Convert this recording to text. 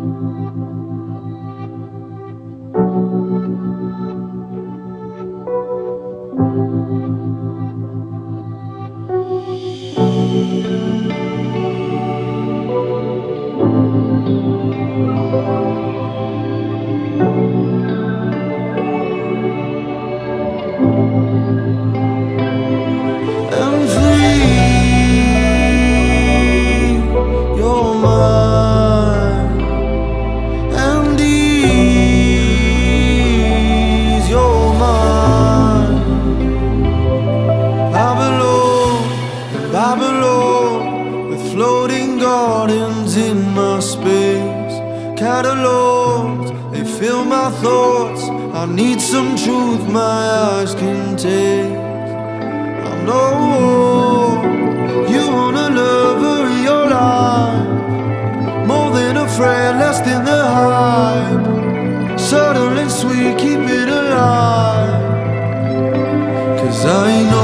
Música gardens in my space. Catalogs, they fill my thoughts. I need some truth my eyes can taste. I know you wanna love her your life. More than a friend, less than the hype. Subtle and sweet, keep it alive. Cause I know